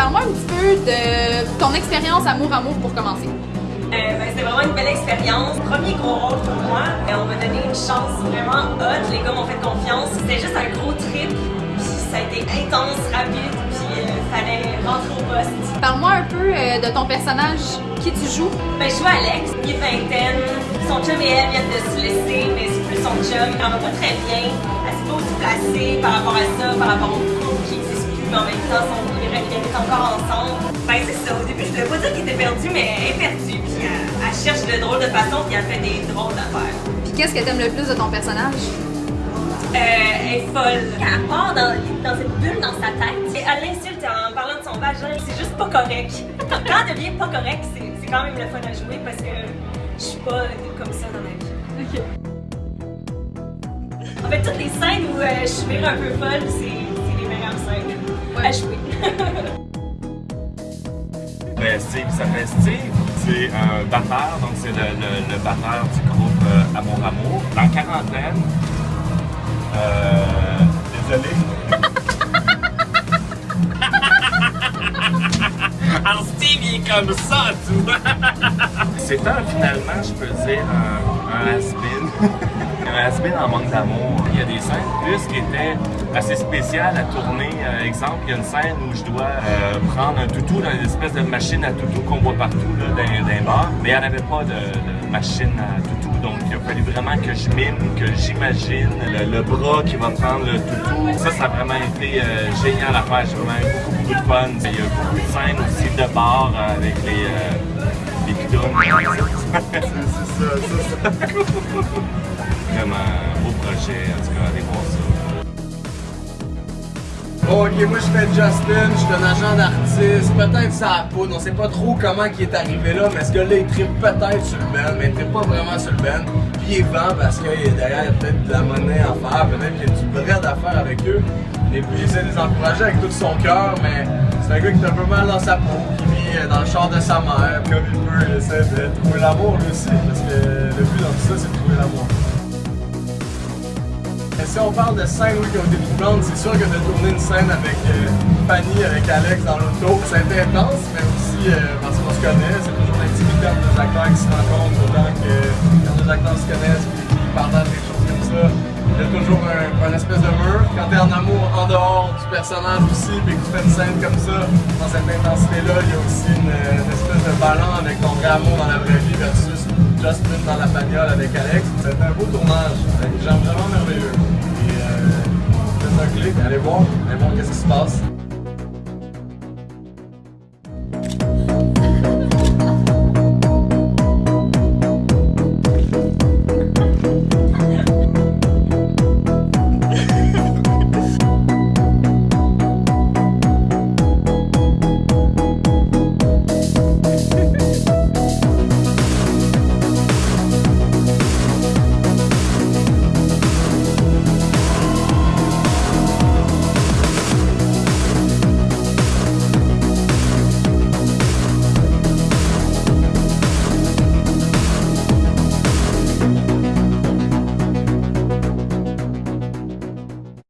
Parle-moi un petit peu de ton expérience amour-amour pour commencer. Euh, ben, c'était vraiment une belle expérience. Premier gros rôle pour moi. Et on m'a donné une chance vraiment hot. Les gars m'ont fait confiance. C'était juste un gros trip. Puis ça a été intense, rapide. Puis il fallait rentrer au poste. Parle-moi un peu euh, de ton personnage, qui tu joues? Ben, je joue Alex, il est vingtaine. Son chum et elle viennent de se laisser, mais c'est plus son chum. Il en va pas très bien. Elle s'est pas aussi placée par rapport à ça, par rapport au couple qui mais en même temps, son, ils restent encore ensemble. Ben, c'est ça. Au début, je devais pas dire qu'il était perdu, mais elle est perdue. Puis elle, elle cherche de drôles de façon, puis elle fait des drôles d'affaires. Puis qu'est-ce que t'aimes le plus de ton personnage? Euh, elle est folle. Quand elle part dans, dans cette bulle dans sa tête, et elle l'insulte en parlant de son vagin, c'est juste pas correct. Quand elle devient pas correct, c'est quand même le fun à jouer parce que je suis pas comme ça dans ma vie. En fait, toutes les scènes où euh, je suis un peu folle, c'est les meilleures scènes à jouer. Ben, Steve, il s'appelle Steve. C'est un batteur, donc c'est le, le, le batteur du groupe euh, Amour Amour. Dans quarantaine. Euh, désolé. Alors Steve, il est comme ça, tout. C'est un, finalement, je peux dire, un, un has-been. un has-been en manque d'amour. Il y a des scènes plus qui étaient assez spéciales à tourner. Euh, exemple, il y a une scène où je dois euh, prendre un toutou dans une espèce de machine à toutou qu'on voit partout là, dans, les bars. Mais il n'y en avait pas de, machine à toutou. Donc, il a fallu vraiment que je mime, que j'imagine le, bras qui va prendre le toutou. Ça, ça a vraiment été euh, génial à faire. J'ai vraiment eu beaucoup, de fun. Il y a beaucoup de scènes aussi de bar avec les, les bidons. c'est ça, c'est ça. vraiment beau projet. En tout cas, allez voir ça. Bon, ok, moi je fais Justin, je suis un agent d'artiste, peut-être ça a poudre, on sait pas trop comment il est arrivé là, mais ce gars-là il tripe peut-être sur le band, mais il tripe pas vraiment sur le band. Puis il est vend parce que derrière il y a peut-être de la monnaie à faire, peut-être qu'il y a du bread à faire avec eux. Et puis il essaie de les encourager avec tout son cœur, mais c'est un gars qui est un peu mal dans sa peau, dans le char de sa mère, comme il peut, il essaie de trouver l'amour lui aussi, parce que le but dans tout ça c'est de trouver l'amour. Si on parle de scènes oui, qui ont été troublantes, c'est sûr que de tourner une scène avec euh, Fanny, avec Alex dans l'auto, ça a été intense, mais aussi euh, parce qu'on se connaît, c'est toujours l'intimité entre deux acteurs qui se rencontrent autant que quand deux acteurs se connaissent et qui partagent en amour en dehors du personnage aussi, puis que tu fais une scène comme ça, dans cette intensité-là, il y a aussi une, espèce de ballon avec ton vrai amour dans la vraie vie versus Justin dans la bagnole avec Alex. C'était un beau tournage, avec des gens vraiment merveilleux. Et euh, faites un clic, allez voir, allez voir qu'est-ce qui se passe.